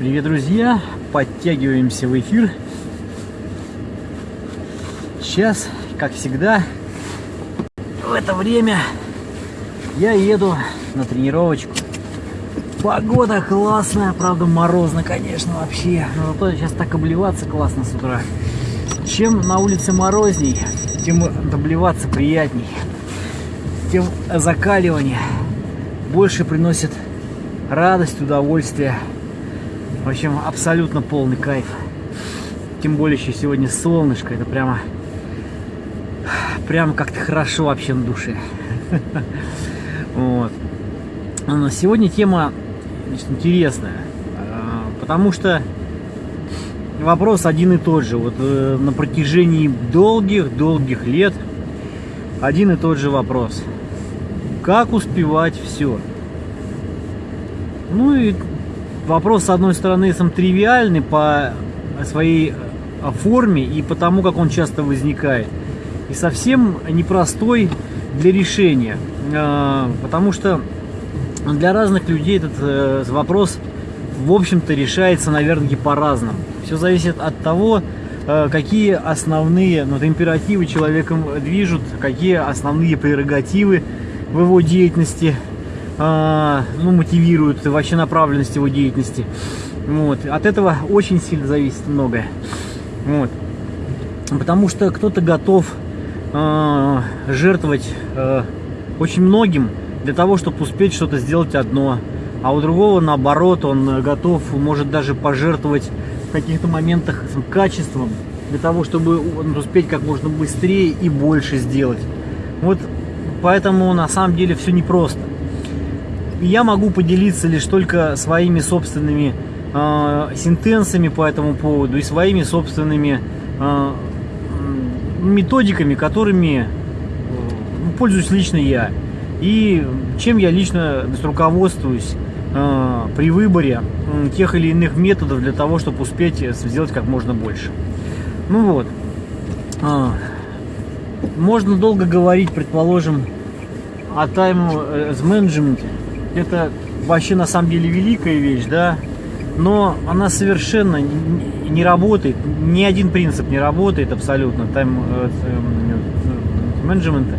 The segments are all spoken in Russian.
Привет, друзья! Подтягиваемся в эфир. Сейчас, как всегда, в это время я еду на тренировочку. Погода классная, правда морозно, конечно, вообще. Но зато сейчас так обливаться классно с утра. Чем на улице морозней, тем обливаться приятней. Тем закаливание больше приносит радость, удовольствие. В общем, абсолютно полный кайф. Тем более еще сегодня солнышко. Это прямо, прямо как-то хорошо вообще на душе. Вот. Но сегодня тема значит, интересная. А, потому что вопрос один и тот же. Вот э, на протяжении долгих-долгих лет один и тот же вопрос. Как успевать все? Ну и вопрос, с одной стороны, сам тривиальный по своей э, форме и по тому, как он часто возникает. И совсем непростой для решения. А, потому что для разных людей этот э, вопрос, в общем-то, решается, наверное, по-разному. Все зависит от того, э, какие основные ну, императивы человеком движут, какие основные прерогативы в его деятельности – ну, мотивирует вообще направленность его деятельности. Вот. От этого очень сильно зависит многое. Вот. Потому что кто-то готов э, жертвовать э, очень многим для того, чтобы успеть что-то сделать одно. А у другого, наоборот, он готов, может даже пожертвовать в каких-то моментах качеством для того, чтобы успеть как можно быстрее и больше сделать. Вот поэтому на самом деле все непросто я могу поделиться лишь только своими собственными э, сентенциями по этому поводу и своими собственными э, методиками, которыми э, пользуюсь лично я. И чем я лично руководствуюсь э, при выборе э, тех или иных методов для того, чтобы успеть сделать как можно больше. Ну вот. Э, можно долго говорить, предположим, о тайм-менеджменте это вообще на самом деле великая вещь, да, но она совершенно не работает, ни один принцип не работает абсолютно тайм-менеджмента. Э,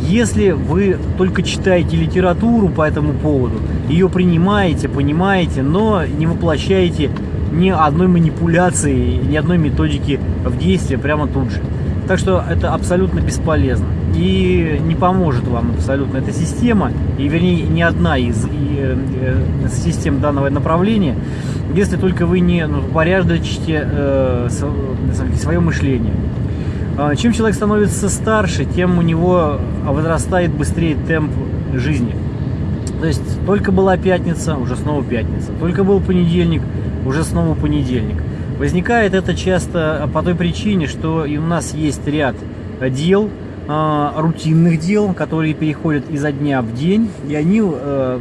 Если вы только читаете литературу по этому поводу, ее принимаете, понимаете, но не воплощаете ни одной манипуляции, ни одной методики в действие прямо тут же. Так что это абсолютно бесполезно и не поможет вам абсолютно эта система, и вернее не одна из и, э, систем данного направления, если только вы не ну, порядочите э, свое мышление. А, чем человек становится старше, тем у него возрастает быстрее темп жизни. То есть только была пятница, уже снова пятница. Только был понедельник, уже снова понедельник. Возникает это часто по той причине, что и у нас есть ряд дел, а, рутинных дел, которые переходят изо дня в день, и они э,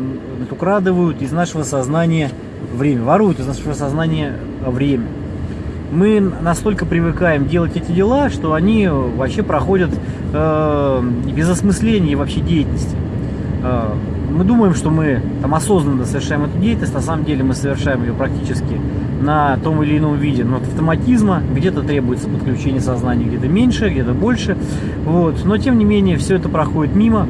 украдывают из нашего сознания время, воруют из нашего сознания время. Мы настолько привыкаем делать эти дела, что они вообще проходят э, без осмысления вообще деятельности. Э, мы думаем, что мы там осознанно совершаем эту деятельность, на самом деле мы совершаем ее практически на том или ином виде. Но от автоматизма где-то требуется подключение сознания, где-то меньше, где-то больше. Вот. Но тем не менее все это проходит мимо,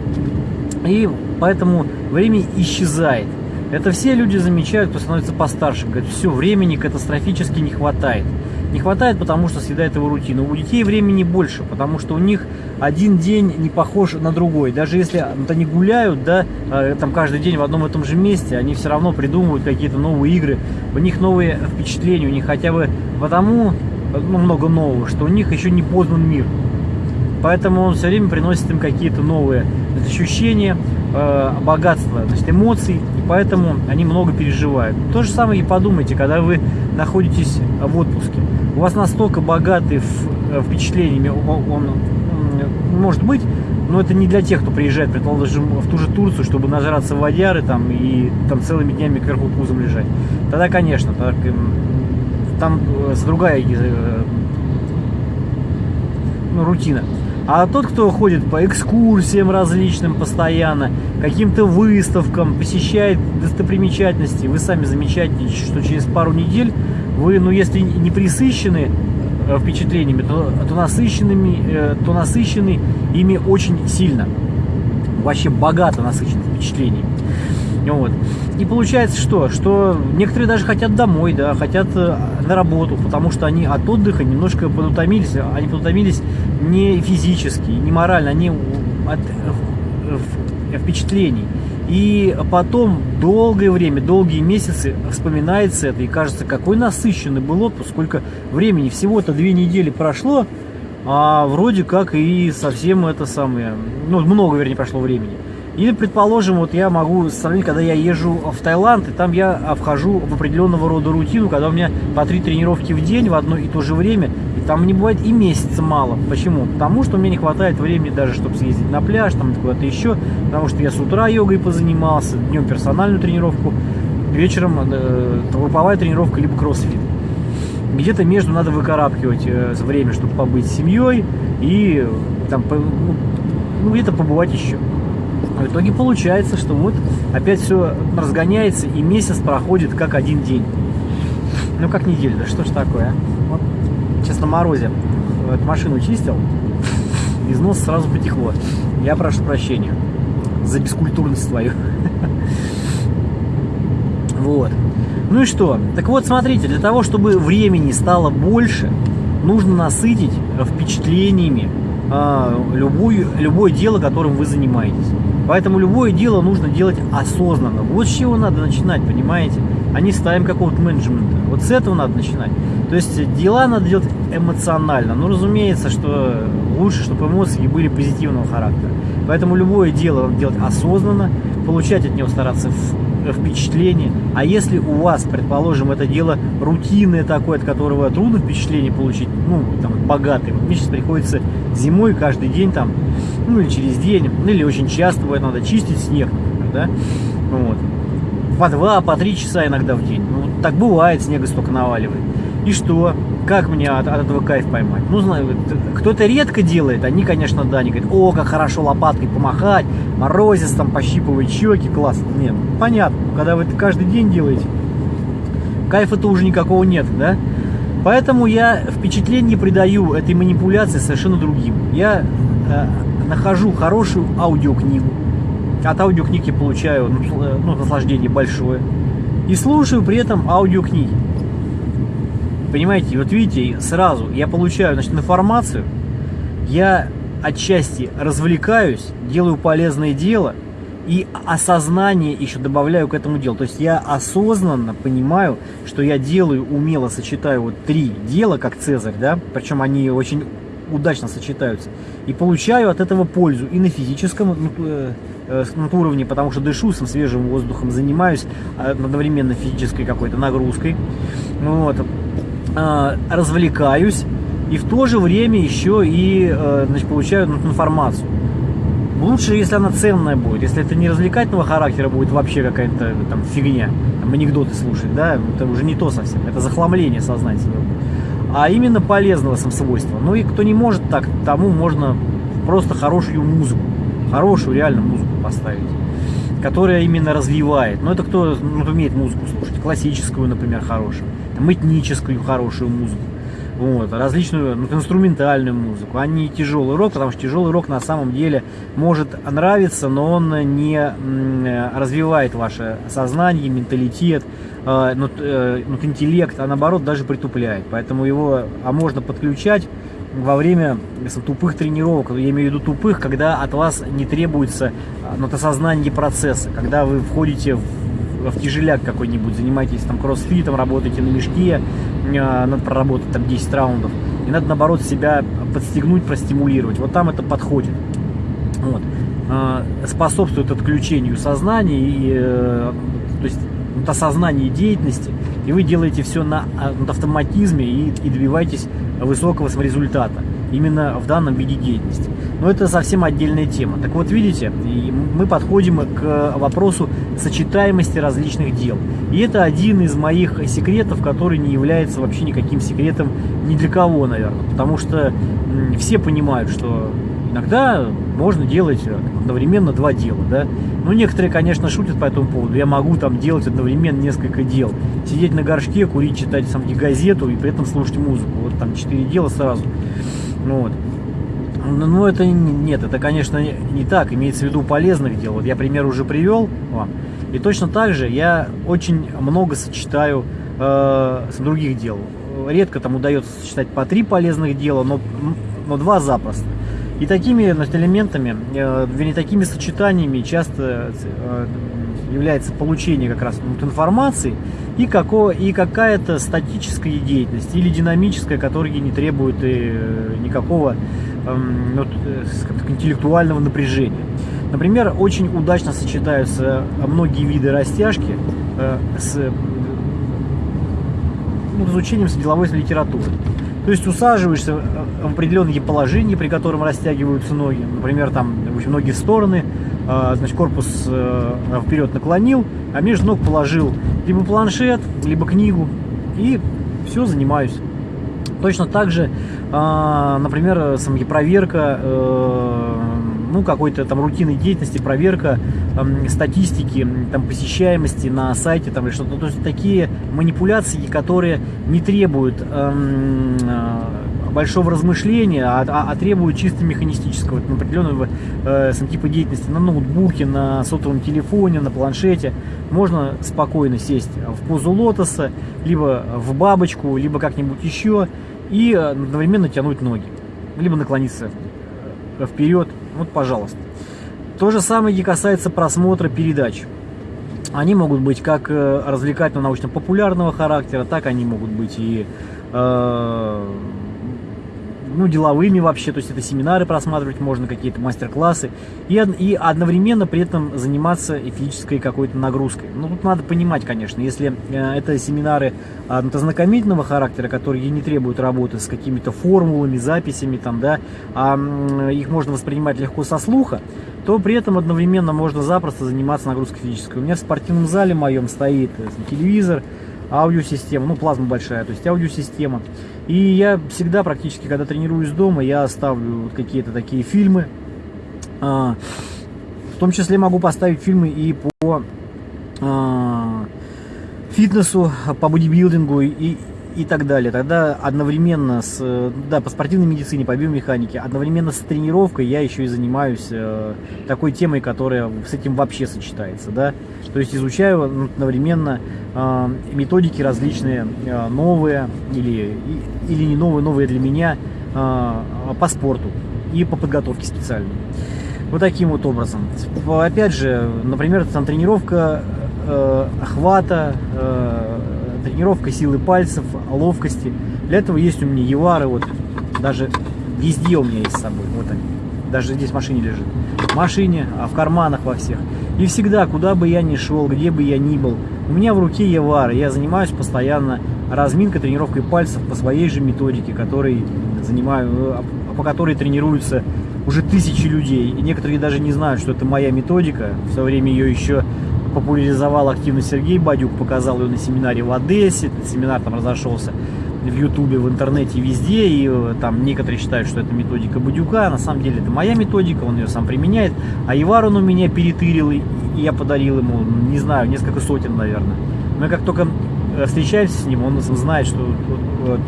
и поэтому время исчезает. Это все люди замечают, кто становится постарше. Говорят, все, времени катастрофически не хватает. Не хватает, потому что съедает его рутину. У детей времени больше, потому что у них один день не похож на другой. Даже если вот они гуляют, да, э, там каждый день в одном и том же месте, они все равно придумывают какие-то новые игры. У них новые впечатления, у них хотя бы потому ну, много нового, что у них еще не познан мир. Поэтому он все время приносит им какие-то новые ощущения, э, богатство значит, эмоций, и поэтому они много переживают. То же самое и подумайте, когда вы находитесь в отпуске. У вас настолько богатый э, впечатлениями он, он может быть, но это не для тех, кто приезжает, предположим, в ту же Турцию, чтобы нажраться водяры там и там целыми днями кверху пузом лежать. Тогда, конечно, так, там э, другая ну, рутина. А тот, кто ходит по экскурсиям различным постоянно, каким-то выставкам, посещает достопримечательности, вы сами замечаете, что через пару недель вы, ну если не присыщены э, впечатлениями, то, то, насыщенными, э, то насыщены ими очень сильно. Вообще богато насыщены впечатлениями. Вот. И получается что? Что некоторые даже хотят домой, да, хотят э, на работу, потому что они от отдыха немножко подутомились. Они подутомились не физически, не морально, они от э, впечатлений. И потом долгое время, долгие месяцы вспоминается это и кажется, какой насыщенный был отпуск, сколько времени, всего-то две недели прошло, а вроде как и совсем это самое, ну много, вернее, прошло времени. Или, предположим, вот я могу сравнить, когда я езжу в Таиланд, и там я вхожу в определенного рода рутину, когда у меня по три тренировки в день в одно и то же время, и там не бывает и месяца мало. Почему? Потому что меня не хватает времени даже, чтобы съездить на пляж, там куда-то еще, потому что я с утра йогой позанимался, днем персональную тренировку, вечером э, групповая тренировка, либо кроссфит. Где-то между надо выкарабкивать э, время, чтобы побыть с семьей и там, ну, ну где-то побывать еще. В итоге получается, что вот опять все разгоняется, и месяц проходит как один день. Ну, как неделя, да что ж такое, а? Вот, сейчас на морозе вот, машину чистил, из носа сразу потекло. Я прошу прощения за бескультурность твою. Вот. Ну и что? Так вот, смотрите, для того, чтобы времени стало больше, нужно насытить впечатлениями э, любую, любое дело, которым вы занимаетесь. Поэтому любое дело нужно делать осознанно. Вот с чего надо начинать, понимаете? А не ставим какого-то менеджмента. Вот с этого надо начинать. То есть дела надо делать эмоционально. Ну, разумеется, что лучше, чтобы эмоции были позитивного характера. Поэтому любое дело делать осознанно, получать от него стараться впечатление. А если у вас, предположим, это дело рутинное такое, от которого трудно впечатление получить, ну, там, богатый. Мне сейчас приходится зимой каждый день там, ну, или через день, ну, или очень часто бывает, надо чистить снег, да, вот. По два, по три часа иногда в день. Ну, так бывает, снега столько наваливает. И что? Как мне от, от этого кайф поймать? Ну, знаю, кто-то редко делает, они, конечно, да, они говорят, о, как хорошо лопаткой помахать, морозец там пощипывать щеки, классно. Нет, понятно, когда вы это каждый день делаете, кайфа-то уже никакого нет, да? Поэтому я впечатление придаю этой манипуляции совершенно другим. Я э, нахожу хорошую аудиокнигу. От аудиокниг я получаю ну, э, ну, наслаждение большое. И слушаю при этом аудиокниги. Понимаете, вот видите, сразу я получаю значит, информацию, я отчасти развлекаюсь, делаю полезное дело и осознание еще добавляю к этому делу. То есть я осознанно понимаю, что я делаю, умело сочетаю вот три дела, как Цезарь, да, причем они очень удачно сочетаются. И получаю от этого пользу и на физическом ну, э, э, уровне, потому что дышу сам свежим воздухом, занимаюсь э, одновременно физической какой-то нагрузкой. Вот. Э, развлекаюсь и в то же время еще и э, значит, получаю ну, информацию. Лучше, если она ценная будет. Если это не развлекательного характера будет вообще какая-то там фигня, там, анекдоты слушать, да, это уже не то совсем, это захламление сознательного. А именно полезного свойства. Ну и кто не может так, тому можно просто хорошую музыку, хорошую реально музыку поставить, которая именно развивает. Но это кто ну, умеет музыку слушать, классическую, например, хорошую там, этническую хорошую музыку, вот, различную ну, инструментальную музыку, а не тяжелый рок, потому что тяжелый рок на самом деле может нравиться, но он не развивает ваше сознание, менталитет, э, ну, э, ну, интеллект, а наоборот даже притупляет. Поэтому его а можно подключать во время тупых тренировок, я имею в виду тупых, когда от вас не требуется ну, осознание процесса, когда вы входите в в тяжеляк какой-нибудь, занимаетесь там кроссфитом, работаете на мешке, э, надо проработать там 10 раундов. И надо, наоборот, себя подстегнуть, простимулировать. Вот там это подходит. Вот. Э, способствует отключению сознания и э, то есть вот осознание деятельности, и вы делаете все на, на автоматизме и, и добиваетесь высокого результата именно в данном виде деятельности. Но это совсем отдельная тема. Так вот, видите, мы подходим к вопросу сочетаемости различных дел. И это один из моих секретов, который не является вообще никаким секретом ни для кого, наверное. Потому что все понимают, что Иногда можно делать одновременно два дела, да. Ну, некоторые, конечно, шутят по этому поводу. Я могу там делать одновременно несколько дел. Сидеть на горшке, курить, читать сам газету и при этом слушать музыку. Вот там четыре дела сразу. Ну, вот. Ну, это нет, это, конечно, не так. Имеется в виду полезных дел. Вот я пример уже привел вам. И точно так же я очень много сочетаю э, с других дел. Редко там удается сочетать по три полезных дела, но, но два запросто. И такими значит, элементами, э, вернее, такими сочетаниями часто э, является получение как раз вот, информации и, како, и какая-то статическая деятельность или динамическая, которая не требует э, никакого эм, вот, интеллектуального напряжения. Например, очень удачно сочетаются многие виды растяжки с ну, изучением деловой литературы. То есть усаживаешься в определенные положения, при котором растягиваются ноги. Например, там очень многие стороны, а, значит, корпус э, вперед наклонил, а между ног положил либо планшет, либо книгу. И все, занимаюсь. Точно так же, например, проверка э, ну, какой-то там рутинной деятельности, проверка э, статистики, там, посещаемости на сайте, там, или что-то. То есть такие манипуляции, которые не требуют э, большого размышления, а, а, а требуют чисто механистического, там, определенного э, типа деятельности на ноутбуке, на сотовом телефоне, на планшете. Можно спокойно сесть в позу лотоса, либо в бабочку, либо как-нибудь еще, и одновременно тянуть ноги, либо наклониться вперед вот, пожалуйста. То же самое и касается просмотра передач. Они могут быть как э, развлекательно-научно-популярного характера, так они могут быть и э, ну, деловыми вообще, то есть это семинары просматривать можно, какие-то мастер-классы, и, и одновременно при этом заниматься физической какой-то нагрузкой. Ну, тут надо понимать, конечно, если э, это семинары э, знакомительного характера, которые не требуют работы с какими-то формулами, записями, там, да, а их можно воспринимать легко со слуха, то при этом одновременно можно запросто заниматься нагрузкой физической. У меня в спортивном зале моем стоит э, телевизор, аудиосистема, ну плазма большая, то есть аудиосистема. И я всегда практически, когда тренируюсь дома, я ставлю вот какие-то такие фильмы. А, в том числе могу поставить фильмы и по а, фитнесу, по бодибилдингу и, и так далее. Тогда одновременно с, да, по спортивной медицине, по биомеханике, одновременно с тренировкой я еще и занимаюсь э, такой темой, которая с этим вообще сочетается, да. То есть изучаю одновременно э, методики различные, э, новые или, или не новые, новые для меня э, по спорту и по подготовке специальной. Вот таким вот образом. Опять же, например, там тренировка э, охвата, э, тренировка силы пальцев, ловкости. Для этого есть у меня евары, вот даже везде у меня есть с собой, вот они. Даже здесь в машине лежит. В машине, а в карманах во всех. И всегда, куда бы я ни шел, где бы я ни был, у меня в руке евары. Я занимаюсь постоянно разминкой, тренировкой пальцев по своей же методике, которой занимаю, э, по которой тренируются уже тысячи людей. И некоторые даже не знают, что это моя методика. В свое время ее еще популяризовал активно Сергей Бадюк, показал ее на семинаре в Одессе, семинар там разошелся в Ютубе, в интернете, везде, и э, там некоторые считают, что это методика Бадюка, на самом деле это моя методика, он ее сам применяет, а Ивар он у меня перетырил, и я подарил ему, не знаю, несколько сотен, наверное. Мы как только э, встречаемся с ним, он знает, что вот, вот,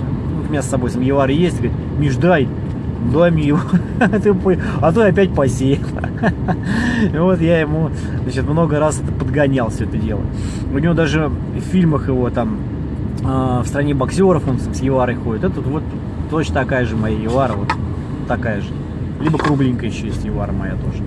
у меня с собой сам Евар есть, говорит, Миш, дай, его, а то опять посеял. Вот я ему, значит, много раз это подгонял все это дело. У него даже в фильмах его там а, в стране боксеров он с Еварой ходит. Это вот точно такая же моя Евара, вот такая же. Либо кругленькая еще есть Евара моя тоже.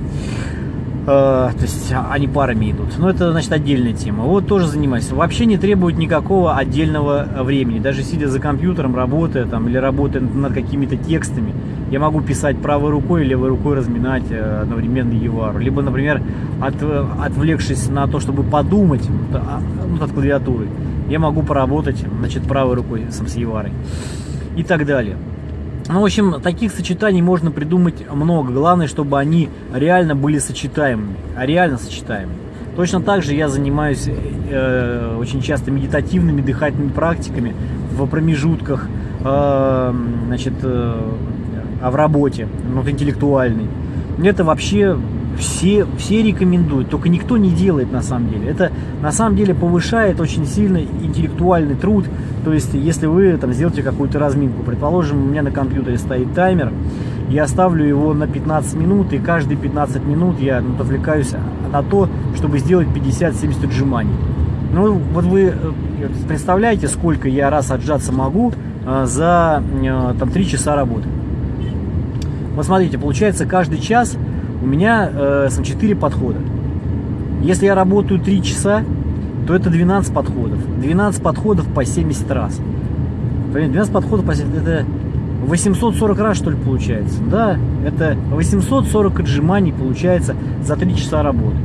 Э, то есть они парами идут. Но это, значит, отдельная тема. Вот тоже занимаюсь. Вообще не требует никакого отдельного времени. Даже сидя за компьютером, работая там или работая над какими-то текстами, я могу писать правой рукой, левой рукой разминать э, одновременно Евару. Либо, например, от, отвлекшись на то, чтобы подумать а, ну, от клавиатуры, я могу поработать, значит, правой рукой сам с Еварой. И так далее. Ну, в общем, таких сочетаний можно придумать много. Главное, чтобы они реально были сочетаемыми, а реально сочетаемыми. Точно так же я занимаюсь э, очень часто медитативными дыхательными практиками в промежутках, э, значит, э, а в работе, вот интеллектуальный. Это вообще все, все рекомендуют, только никто не делает на самом деле. Это на самом деле повышает очень сильно интеллектуальный труд. То есть, если вы там сделаете какую-то разминку, предположим, у меня на компьютере стоит таймер, я ставлю его на 15 минут, и каждые 15 минут я ну, отвлекаюсь на то, чтобы сделать 50-70 отжиманий. Ну, вот вы э, представляете, сколько я раз отжаться могу э, за э, там, 3 часа работы. Вот смотрите, получается, каждый час у меня э, 4 подхода. Если я работаю 3 часа, то это 12 подходов. 12 подходов по 70 раз. 12 подходов по 70, это 840 раз, что ли, получается. Да, это 840 отжиманий получается за 3 часа работы.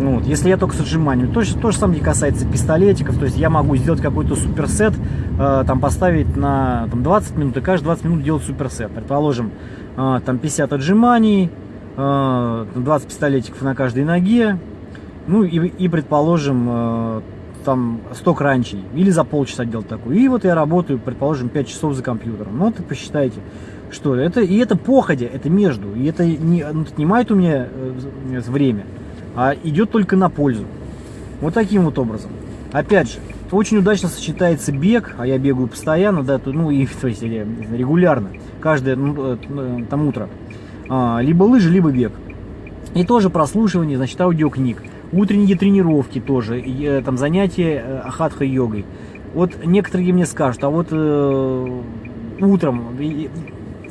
Ну, вот, если я только с отжиманием. То, то же самое касается пистолетиков. То есть я могу сделать какой-то суперсет, э, там поставить на там, 20 минут, и каждые 20 минут делать суперсет. Предположим, там 50 отжиманий, 20 э, пистолетиков на каждой ноге, ну и, и предположим, э, там 100 кранчей, или за полчаса делать такую. И вот я работаю, предположим, 5 часов за компьютером. Ну, вот посчитайте, что это, и это походя, это между, и это не ну, отнимает у меня э, время, а идет только на пользу. Вот таким вот образом. Опять же, очень удачно сочетается бег, а я бегаю постоянно, да, ну и то есть, регулярно, каждое ну, там утро. А, либо лыжи, либо бег. И тоже прослушивание, значит, аудиокниг. Утренние тренировки тоже, и, э, там занятия э, хатха-йогой. Вот некоторые мне скажут, а вот э, утром,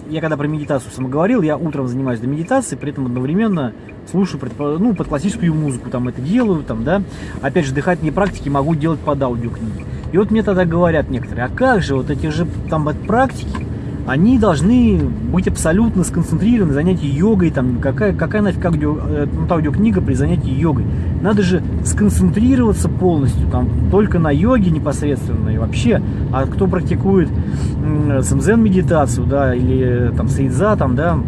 я когда про медитацию сам говорил, я утром занимаюсь до медитации, при этом одновременно слушаю ну, под классическую музыку, там это делаю, там, да. Опять же, дыхательные практики могу делать под аудиокниги. И вот мне тогда говорят некоторые, а как же вот эти же там практики, они должны быть абсолютно сконцентрированы на занятии йогой, там, какая, какая нафиг аудио, э, ну, аудиокнига при занятии йогой. Надо же сконцентрироваться полностью, там, только на йоге непосредственно и вообще. А кто практикует самзен медитацию, да, или там сейдза, там, да,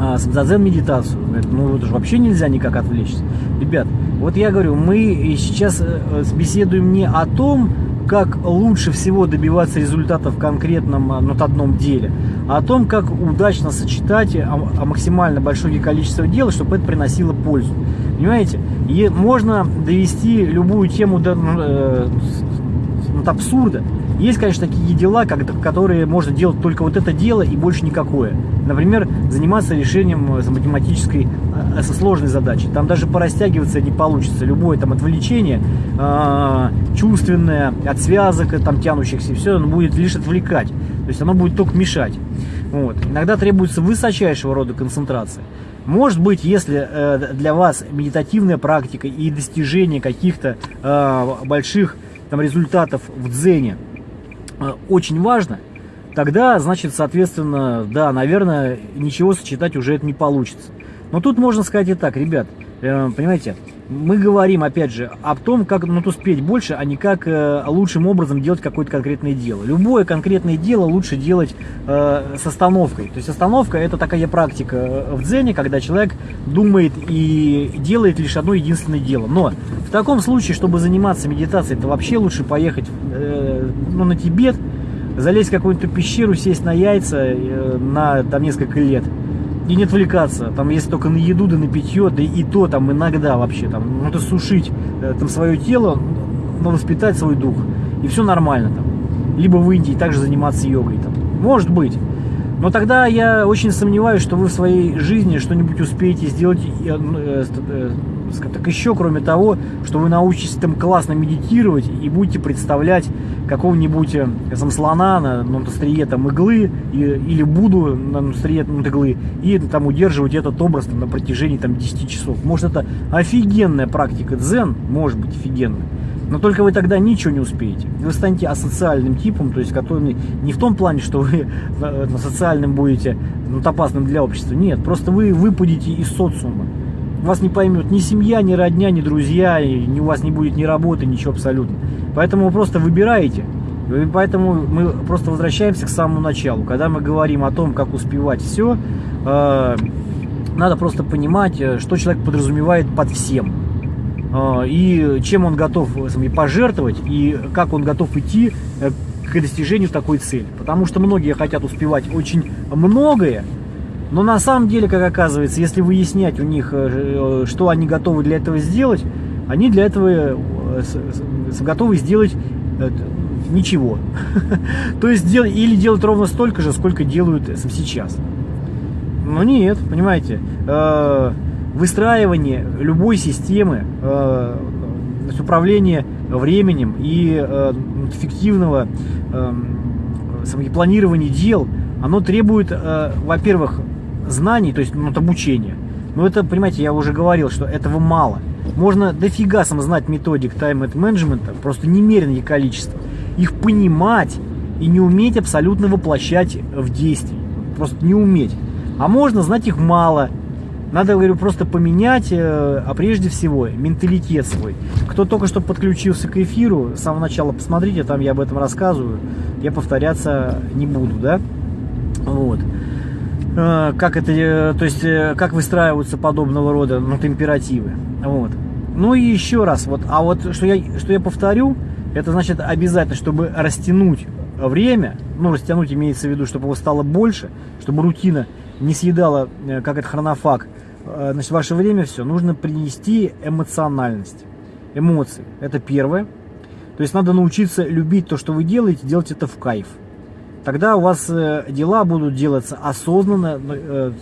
а, самзадзен медитацию, ну, это же вообще нельзя никак отвлечься. Ребят, вот я говорю, мы сейчас э, беседуем не о том, как лучше всего добиваться результатов в конкретном а, над одном деле, а о том, как удачно сочетать а, а максимально большое количество дел, чтобы это приносило пользу. Понимаете? И можно довести любую тему до, э, от абсурда. Есть, конечно, такие дела, которые можно делать только вот это дело и больше никакое. Например, заниматься решением э, математической э, со сложной задачи. Там даже порастягиваться не получится. Любое там отвлечение, э, чувственное, от связок, там тянущихся, все, оно будет лишь отвлекать. То есть оно будет только мешать. Вот. Иногда требуется высочайшего рода концентрация. Может быть, если э, для вас медитативная практика и достижение каких-то э, больших там, результатов в дзене э, очень важно, тогда, значит, соответственно, да, наверное, ничего сочетать уже это не получится. Но тут можно сказать и так, ребят, э, понимаете, мы говорим, опять же, о том, как ну, успеть больше, а не как э, лучшим образом делать какое-то конкретное дело. Любое конкретное дело лучше делать э, с остановкой. То есть остановка это такая практика э, в дзене, когда человек думает и делает лишь одно единственное дело. Но в таком случае, чтобы заниматься медитацией, это вообще лучше поехать э, ну, на Тибет, залезть в какую-то пещеру, сесть на яйца э, на там, несколько лет – и не отвлекаться, там, если только на еду, да на питье, да и то там иногда вообще, там, надо сушить э, там свое тело, но воспитать свой дух, и все нормально там. Либо в Индии также заниматься йогой там. Может быть. Но тогда я очень сомневаюсь, что вы в своей жизни что-нибудь успеете сделать э, э, так еще, кроме того, что вы научитесь там классно медитировать и будете представлять какого-нибудь там, слона на, на острие там, иглы и, или Буду на острие там, иглы и там удерживать этот образ там, на протяжении там, 10 часов. Может это офигенная практика дзен, может быть офигенная. Но только вы тогда ничего не успеете. Вы станете асоциальным типом, то есть который не в том плане, что вы э, социальным будете ну, опасным для общества. Нет, просто вы выпадете из социума. Вас не поймет ни семья, ни родня, ни друзья, и у вас не будет ни работы, ничего абсолютно. Поэтому вы просто выбираете. И поэтому мы просто возвращаемся к самому началу. Когда мы говорим о том, как успевать все, э, надо просто понимать, э, что человек подразумевает под всем. Э, и чем он готов пожертвовать, и как он готов идти к достижению такой цели. Потому что многие хотят успевать очень многое, но на самом деле, как оказывается, если выяснять у них, э, что они готовы для этого сделать, они для этого э, готовы сделать э, ничего. То есть или делать ровно столько же, сколько делают сейчас. Но нет, понимаете, выстраивание любой системы управления временем и эффективного планирования дел, оно требует, во-первых, знаний, то есть ну, обучения. Но это, понимаете, я уже говорил, что этого мало. Можно дофига сам знать методик тайм-менеджмента, просто немеренное количество. Их понимать и не уметь абсолютно воплощать в действие. Просто не уметь. А можно знать их мало. Надо, говорю, просто поменять, э, а прежде всего, менталитет свой. Кто только что подключился к эфиру, с самого начала посмотрите, там я об этом рассказываю. Я повторяться не буду, да? Вот. Э, как это, э, то есть, э, как выстраиваются подобного рода ну, температивы. Вот. Ну и еще раз, вот, а вот что я, что я повторю, это значит обязательно, чтобы растянуть время, ну растянуть имеется в виду, чтобы его стало больше, чтобы рутина не съедала, как это хронофаг, значит, ваше время все, нужно принести эмоциональность, эмоции, это первое. То есть надо научиться любить то, что вы делаете, делать это в кайф тогда у вас э, дела будут делаться осознанно, э,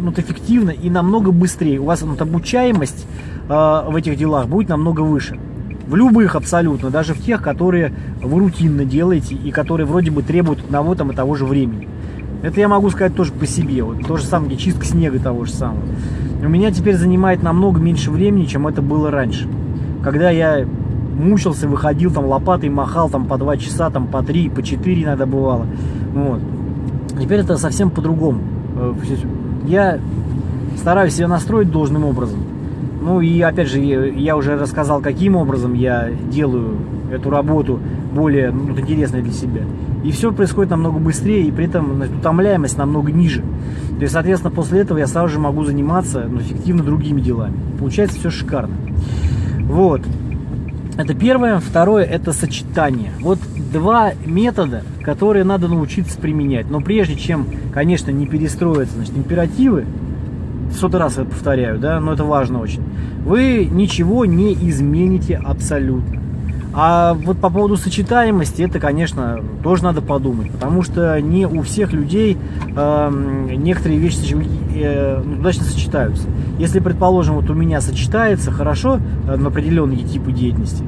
ну, эффективно и намного быстрее. У вас вот, обучаемость э, в этих делах будет намного выше. В любых абсолютно, даже в тех, которые вы рутинно делаете и которые вроде бы требуют одного там и того же времени. Это я могу сказать тоже по себе. Вот то же самое, чистка снега того же самого. У меня теперь занимает намного меньше времени, чем это было раньше. Когда я мучился, выходил, там лопатой махал, там по два часа, там по три, по четыре иногда бывало. Вот. Теперь это совсем по-другому. Э, я стараюсь себя настроить должным образом. Ну и опять же, я уже рассказал, каким образом я делаю эту работу более ну, интересной для себя. И все происходит намного быстрее, и при этом утомляемость намного ниже. То есть, соответственно, после этого я сразу же могу заниматься ну, эффективно другими делами. Получается все шикарно. Вот. Это первое. Второе – это сочетание. Вот два метода, которые надо научиться применять. Но прежде чем, конечно, не перестроиться, значит, императивы, сотый раз я повторяю, да, но это важно очень, вы ничего не измените абсолютно. А вот по поводу сочетаемости, это, конечно, тоже надо подумать, потому что не у всех людей э, некоторые вещи э, удачно сочетаются. Если, предположим, вот у меня сочетается хорошо э, на определенные типы деятельности,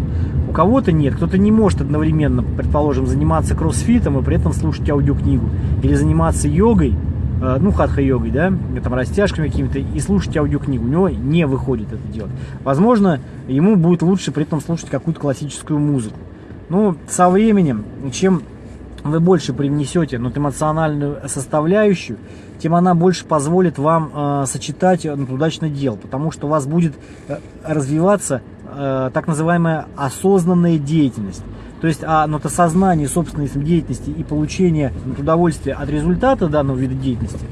у кого-то нет, кто-то не может одновременно, предположим, заниматься кроссфитом и при этом слушать аудиокнигу, или заниматься йогой, ну, хатха-йогой, да, там, растяжками какими-то, и слушать аудиокнигу. У него не выходит это делать. Возможно, ему будет лучше при этом слушать какую-то классическую музыку. Ну, со временем, чем вы больше привнесете ну, эмоциональную составляющую, тем она больше позволит вам э, сочетать ну, удачно дел, потому что у вас будет э, развиваться э, так называемая осознанная деятельность. То есть а, ну, это сознание собственной деятельности и получение удовольствия от результата данного вида деятельности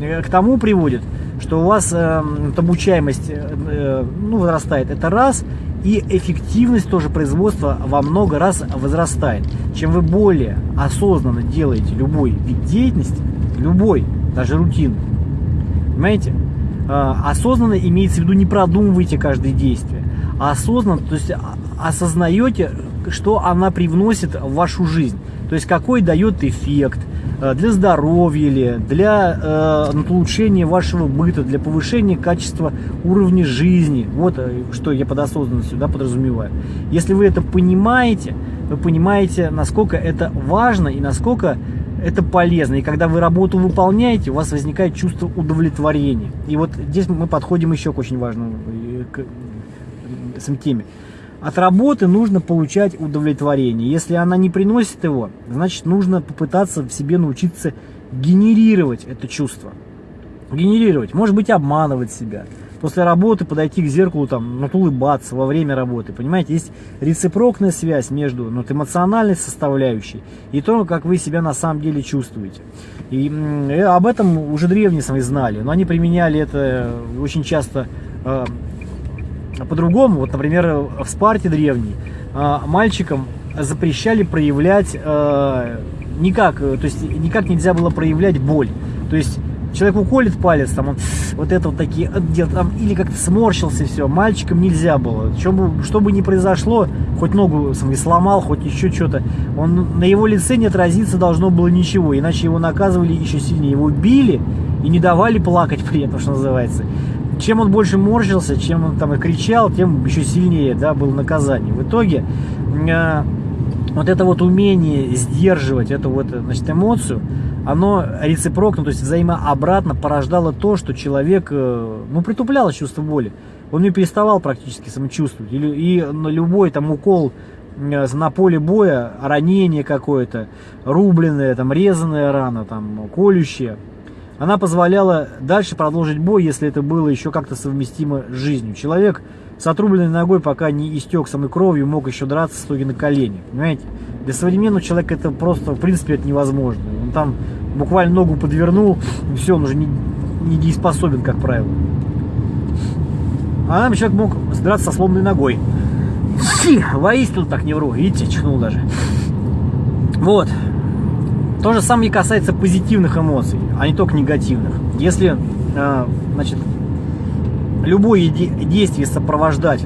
э, к тому приводит, что у вас э, обучаемость э, ну, возрастает. Это раз. И эффективность тоже производства во много раз возрастает. Чем вы более осознанно делаете любой вид деятельности, любой, даже рутин, понимаете, э, осознанно имеется в виду не продумывайте каждое действие, а осознанно, то есть а, осознаете, что она привносит в вашу жизнь. То есть какой дает эффект э, для здоровья или для э, улучшения вашего быта, для повышения качества уровня жизни. Вот э, что я под осознанностью да, подразумеваю. Если вы это понимаете, вы понимаете, насколько это важно и насколько это полезно. И когда вы работу выполняете, у вас возникает чувство удовлетворения. И вот здесь мы подходим еще к очень важному к, к, теме. От работы нужно получать удовлетворение. Если она не приносит его, значит нужно попытаться в себе научиться генерировать это чувство. Генерировать, может быть обманывать себя. После работы подойти к зеркалу, там, ну, улыбаться во время работы. Понимаете, есть рецепрокная связь между ну, эмоциональной составляющей и то, как вы себя на самом деле чувствуете. И э, об этом уже древние сами знали, но они применяли это очень часто э, по-другому, вот, например, в Спарте древней, а, мальчикам запрещали проявлять э, никак, то есть никак нельзя было проявлять боль. То есть человек уколет палец, там он вот это вот такие делает, там, или как-то сморщился, все, мальчикам нельзя было. Что бы, что бы ни произошло, хоть ногу смотри, сломал, хоть еще что-то, он на его лице не отразиться должно было ничего, иначе его наказывали еще сильнее. Его били и не давали плакать при этом, что называется. Чем он больше морщился, чем он там и кричал, тем еще сильнее да, было наказание. В итоге э, вот это вот умение сдерживать эту вот значит, эмоцию, оно рецепрокно, то есть взаимообратно порождало то, что человек, э, ну, притупляло чувство боли. Он не переставал практически самочувствовать. И, и любой там укол э, на поле боя, ранение какое-то, рубленное, там, резаная рана, там, колющая, она позволяла дальше продолжить бой, если это было еще как-то совместимо с жизнью. Человек с отрубленной ногой, пока не истек самой кровью, мог еще драться, стоя на колени. Понимаете? Для современного человека это просто, в принципе, это невозможно. Он там буквально ногу подвернул, и все, он уже не, не как правило. А нам человек мог драться со сломанной ногой. Фи, воистину так не вру. Видите, чихнул даже. Вот. То же самое и касается позитивных эмоций, а не только негативных. Если, э, значит, любое действие сопровождать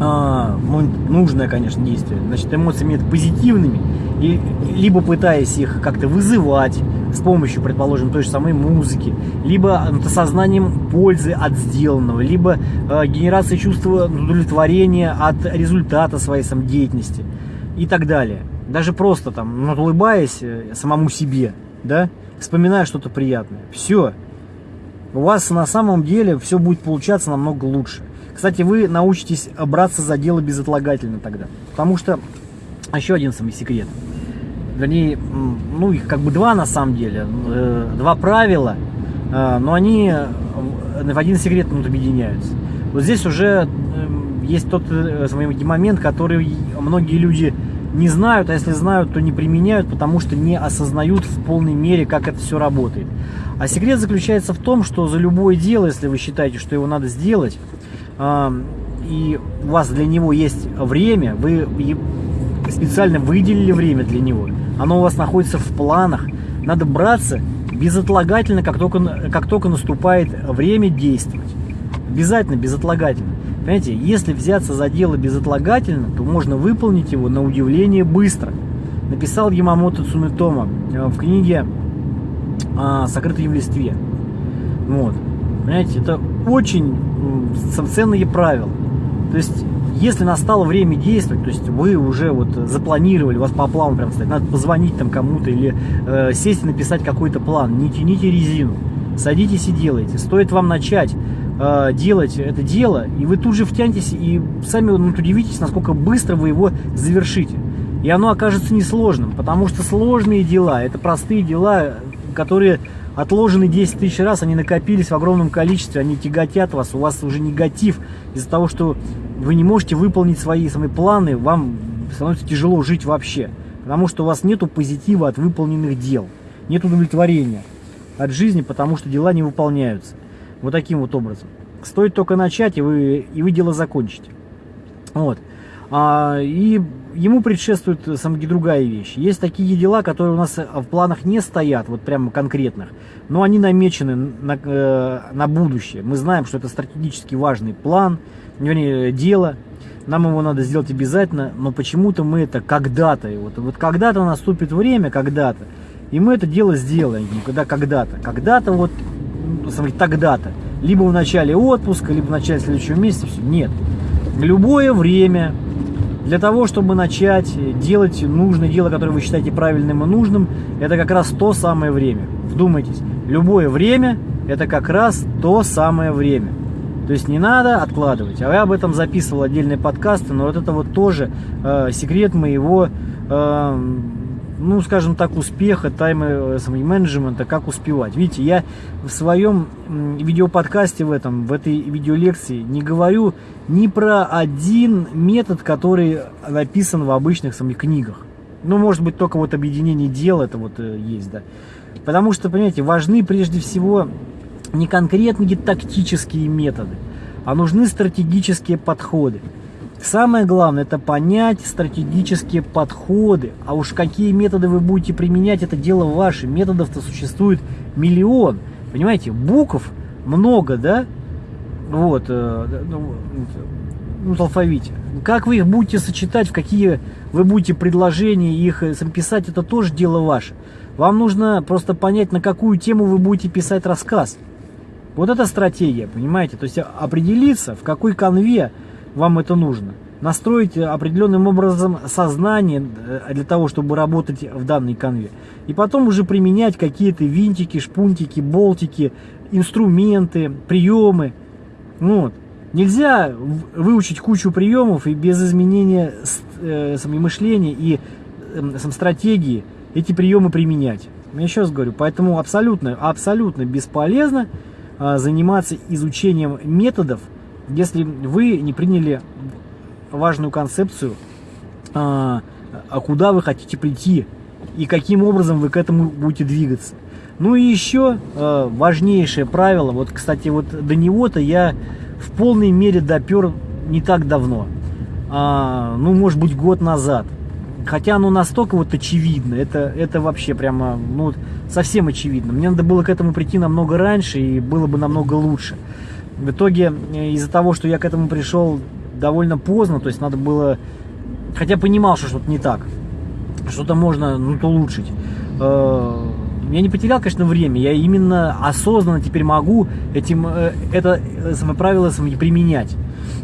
а, ну, нужное, конечно, действие, значит, эмоциями это позитивными, и, либо пытаясь их как-то вызывать с помощью, предположим, той же самой музыки, либо осознанием пользы от сделанного, либо э, генерацией чувства удовлетворения от результата своей самодеятельности и так далее. Даже просто там, улыбаясь э, самому себе, да, вспоминая что-то приятное. Все, у вас на самом деле все будет получаться намного лучше. Кстати, вы научитесь браться за дело безотлагательно тогда. Потому что еще один самый секрет. Вернее, ну их как бы два на самом деле. Э, два правила, э, но они в один секрет ну, объединяются. Вот здесь уже есть тот момент, который многие люди не знают, а если знают, то не применяют, потому что не осознают в полной мере, как это все работает. А секрет заключается в том, что за любое дело, если вы считаете, что его надо сделать, и у вас для него есть время, вы специально выделили время для него, оно у вас находится в планах, надо браться безотлагательно, как только, как только наступает время действовать. Обязательно безотлагательно. Понимаете, если взяться за дело безотлагательно, то можно выполнить его на удивление быстро. Написал Ямамото Цунетома э, в книге а, сокрытые в листве. Вот. Понимаете, это очень ценные правила. То есть, если настало время действовать, то есть вы уже вот запланировали, у вас по плану прям стоит, надо позвонить там кому-то или э, сесть и написать какой-то план, не тяните резину, садитесь и делайте. Стоит вам начать э, делать это дело, и вы тут же втянетесь и сами ну, удивитесь, насколько быстро вы его завершите. И оно окажется несложным, потому что сложные дела, это простые дела, которые отложены 10 тысяч раз, они накопились в огромном количестве, они тяготят вас, у вас уже негатив из-за того, что вы не можете выполнить свои самые планы, вам становится тяжело жить вообще, потому что у вас нету позитива от выполненных дел, нет удовлетворения от жизни, потому что дела не выполняются. Вот таким вот образом. Стоит только начать, и вы, и вы дело закончите. Вот. А, и ему предшествует самая другая вещь. Есть такие дела, которые у нас в планах не стоят, вот прямо конкретных, но они намечены на, э, на будущее. Мы знаем, что это стратегически важный план, вернее, дело, нам его надо сделать обязательно, но почему-то мы это когда-то, вот, вот когда-то наступит время, когда-то, и мы это дело сделаем, когда когда-то, когда-то вот, тогда-то, либо в начале отпуска, либо в начале следующего месяца, все, нет. Любое время, для того, чтобы начать делать нужное дело, которое вы считаете правильным и нужным, это как раз то самое время. Вдумайтесь, любое время – это как раз то самое время. То есть не надо откладывать. А я об этом записывал отдельные подкасты, но вот это вот тоже э, секрет моего э, ну, скажем так, успеха, тайм-менеджмента, как успевать. Видите, я в своем видеоподкасте в этом, в этой видеолекции не говорю ни про один метод, который написан в обычных самих книгах. Ну, может быть, только вот объединение дел это вот э, есть, да. Потому что, понимаете, важны прежде всего не конкретные тактические методы, а нужны стратегические подходы. Самое главное это понять стратегические подходы. А уж какие методы вы будете применять, это дело ваше. Методов-то существует миллион. Понимаете, букв много, да? Вот, э, ну, ну, в алфавите. Как вы их будете сочетать, в какие вы будете предложения их э, писать, это тоже дело ваше. Вам нужно просто понять, на какую тему вы будете писать рассказ. Вот это стратегия, понимаете? То есть определиться, в какой конве вам это нужно. Настроить определенным образом сознание э, для того, чтобы работать в данной конве. И потом уже применять какие-то винтики, шпунтики, болтики, инструменты, приемы. Ну вот. Нельзя выучить кучу приемов и без изменения э, мышления и э, стратегии эти приемы применять. Я еще раз говорю, поэтому абсолютно, абсолютно бесполезно э, заниматься изучением методов, если вы не приняли важную концепцию, а, а куда вы хотите прийти и каким образом вы к этому будете двигаться. Ну и еще э, важнейшее правило, вот, кстати, вот до него-то я в полной мере допер не так давно, а, ну, может быть, год назад. Хотя оно настолько вот очевидно, это, это вообще прямо, ну, совсем очевидно. Мне надо было к этому прийти намного раньше, и было бы намного лучше. В итоге, э, из-за того, что я к этому пришел довольно поздно, то есть надо было, хотя понимал, что что-то не так, что-то можно ну, улучшить, э, я не потерял, конечно, время, я именно осознанно теперь могу этим, э, это самое правило применять.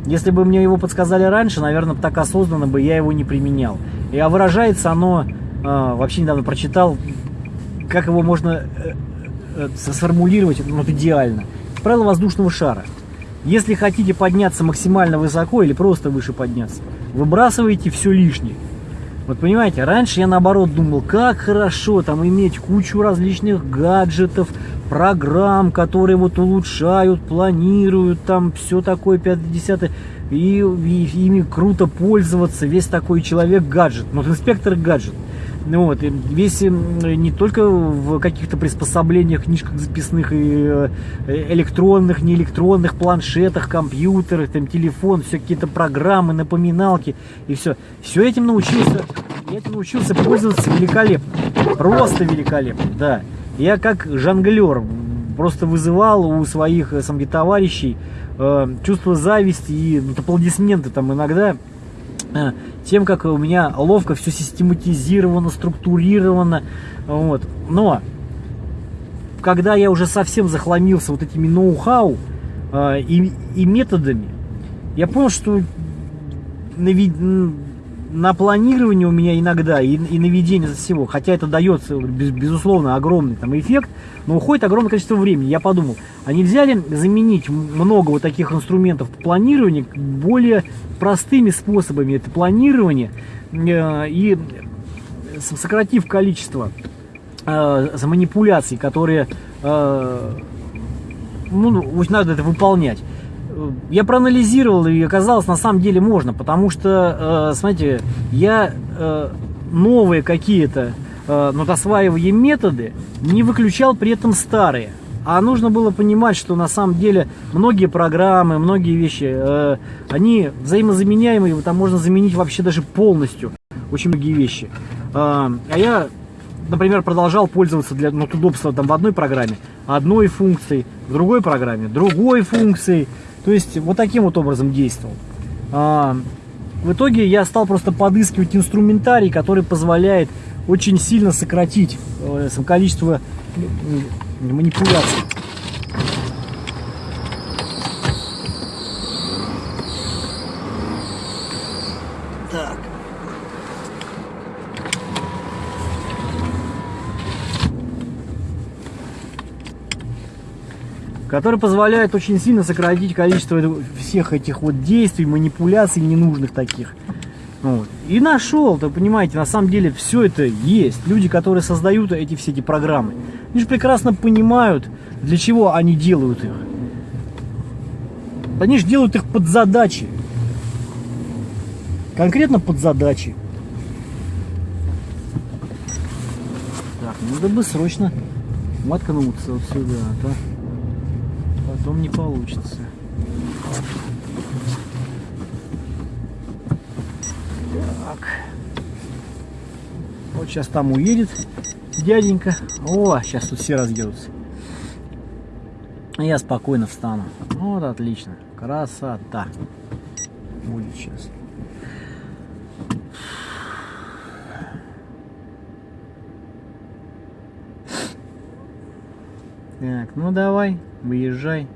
Если бы мне его подсказали раньше, наверное, так осознанно бы я его не применял. И а выражается оно, вообще недавно прочитал, как его можно сформулировать ну, вот идеально. Правило воздушного шара. Если хотите подняться максимально высоко или просто выше подняться, выбрасывайте все лишнее. Вот понимаете, раньше я наоборот думал, как хорошо там иметь кучу различных гаджетов, программ, которые вот улучшают, планируют, там все такое 50 и, и ими круто пользоваться, весь такой человек гаджет, вот инспектор гаджет. Ну вот, весь не только в каких-то приспособлениях, книжках записных и э, электронных, не электронных, планшетах, компьютерах, там, телефон, все какие-то программы, напоминалки и все. Все этим научился, этим научился пользоваться великолепно. Просто великолепно, да. Я как жонглер просто вызывал у своих э, сам, товарищей э, чувство зависти и ну, аплодисменты там иногда тем, как у меня ловко все систематизировано, структурировано. Вот. Но когда я уже совсем захламился вот этими ноу-хау э, и, и методами, я понял, что на, на планирование у меня иногда и, и на ведение всего, хотя это дается, без, безусловно, огромный там эффект, но уходит огромное количество времени. Я подумал, а нельзя ли заменить много вот таких инструментов планирования более простыми способами это планирование э, и сократив количество э, манипуляций, которые э, ну, надо это выполнять. Я проанализировал и оказалось на самом деле можно, потому что, э, смотрите, я э, новые какие-то э, ну, осваивая методы не выключал при этом старые. А нужно было понимать, что на самом деле многие программы, многие вещи, э, они взаимозаменяемые, там можно заменить вообще даже полностью очень многие вещи. Э, а я, например, продолжал пользоваться для ну, удобства там, в одной программе одной функцией, в другой программе другой функцией. То есть вот таким вот образом действовал. Э, в итоге я стал просто подыскивать инструментарий, который позволяет очень сильно сократить э, количество манипуляций. Так. Который позволяет очень сильно сократить количество всех этих вот действий, манипуляций ненужных таких. Вот. И нашел, вы понимаете, на самом деле все это есть. Люди, которые создают эти все эти программы, они же прекрасно понимают, для чего они делают их. Они же делают их под задачи. Конкретно под задачи. Так, надо бы срочно воткнуться вот сюда, а то потом не получится. Так. Вот сейчас там уедет дяденька. О, сейчас тут все разъедутся. Я спокойно встану. Вот отлично. Красота. Будет сейчас. Так, ну давай, выезжай.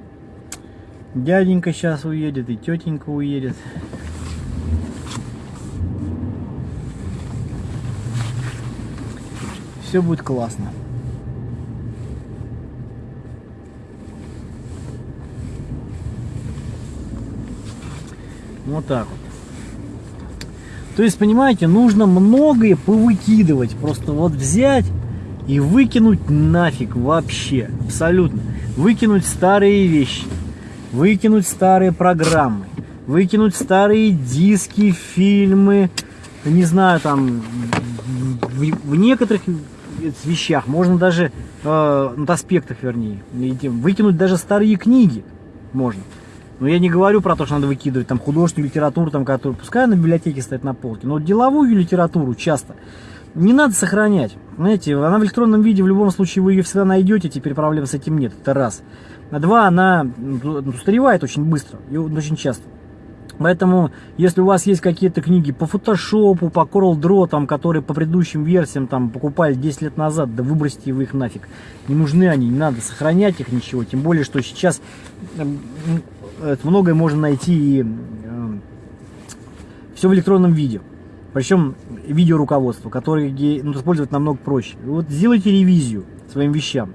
Дяденька сейчас уедет и тетенька уедет. Все будет классно. Вот так вот. То есть, понимаете, нужно многое повыкидывать. Просто вот взять и выкинуть нафиг вообще. Абсолютно. Выкинуть старые вещи. Выкинуть старые программы. Выкинуть старые диски, фильмы. Не знаю, там в, в некоторых вещах можно даже, э, на аспектах вернее, выкинуть даже старые книги можно. Но я не говорю про то, что надо выкидывать там художественную литературу, там, которую, пускай на библиотеке стоит на полке, но деловую литературу часто не надо сохранять. Знаете, она в электронном виде, в любом случае вы ее всегда найдете, теперь проблем с этим нет, это раз. А два, она устаревает очень быстро и очень часто. Поэтому, если у вас есть какие-то книги по фотошопу, по Coral Draw, там, которые по предыдущим версиям там, покупали 10 лет назад, да выбросьте вы их нафиг. Не нужны они, не надо сохранять их ничего. Тем более, что сейчас эм, многое можно найти и э, все в электронном виде. Причем видеоруководство, которое ну, использовать намного проще. Вот сделайте ревизию своим вещам.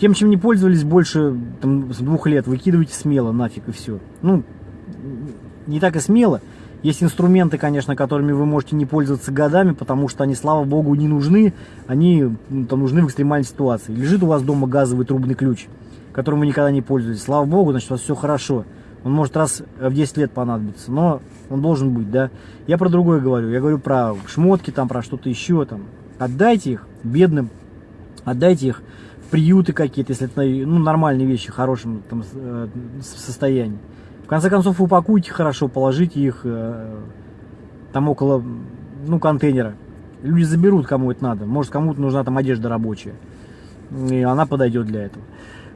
Тем, чем не пользовались больше там, с двух лет, выкидывайте смело нафиг и все. Ну, не так и смело. Есть инструменты, конечно, которыми вы можете не пользоваться годами, потому что они, слава богу, не нужны. Они ну, там, нужны в экстремальной ситуации. Лежит у вас дома газовый трубный ключ которым вы никогда не пользуетесь. Слава богу, значит, у вас все хорошо. Он может раз в 10 лет понадобиться, но он должен быть, да. Я про другое говорю. Я говорю про шмотки, там, про что-то еще. Там. Отдайте их бедным, отдайте их в приюты какие-то, если это ну, нормальные вещи, в хорошем там, э, состоянии. В конце концов, упакуйте хорошо, положите их э, там около ну, контейнера. Люди заберут, кому это надо. Может, кому-то нужна там одежда рабочая. И она подойдет для этого.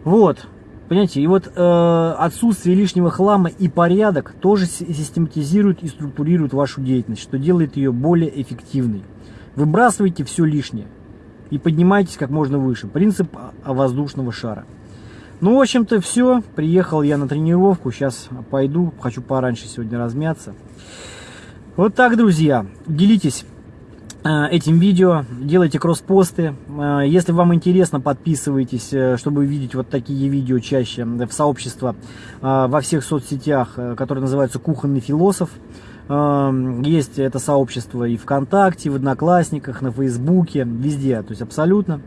Вот, понимаете, и вот э, отсутствие лишнего хлама и порядок тоже систематизирует и структурирует вашу деятельность, что делает ее более эффективной. Выбрасывайте все лишнее и поднимайтесь как можно выше. Принцип воздушного шара. Ну, в общем-то, все. Приехал я на тренировку. Сейчас пойду. Хочу пораньше сегодня размяться. Вот так, друзья. Делитесь этим видео, делайте кросс-посты. Э, если вам интересно, подписывайтесь, э, чтобы видеть вот такие видео чаще в сообщество во всех соцсетях, которое называется «Кухонный философ». Есть это сообщество и ВКонтакте, в Одноклассниках, на Фейсбуке, везде, то есть абсолютно.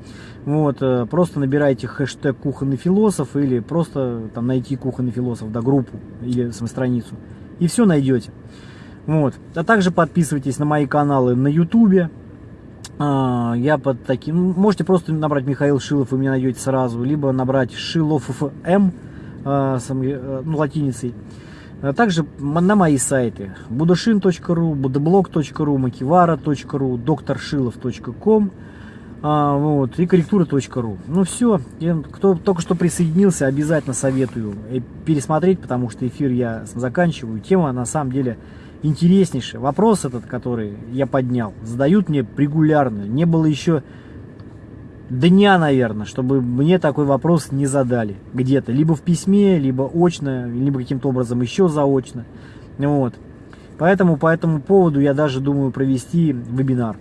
Вот, просто набирайте хэштег «Кухонный философ» или просто там найти «Кухонный философ», да, группу или саму страницу, и все найдете. Вот. А также подписывайтесь на мои каналы на ютубе. А, я под таким... Можете просто набрать Михаил Шилов, вы меня найдете сразу. Либо набрать Шилов ФМ, а, э, ну, латиницей. А также на мои сайты budashin.ru, budablog.ru, makivara.ru, докторшилов.ком вот, и корректура.ру. Ну все, кто только что присоединился, обязательно советую э, пересмотреть, потому что эфир я заканчиваю. Тема на самом деле интереснейший. Вопрос этот, который я поднял, задают мне регулярно. Не было еще дня, наверное, чтобы мне такой вопрос не задали где-то. Либо в письме, либо очно, либо каким-то образом еще заочно. Вот. Поэтому по этому поводу я даже думаю провести вебинар.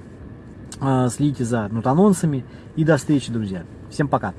А, следите за нут анонсами и до встречи, друзья. Всем пока.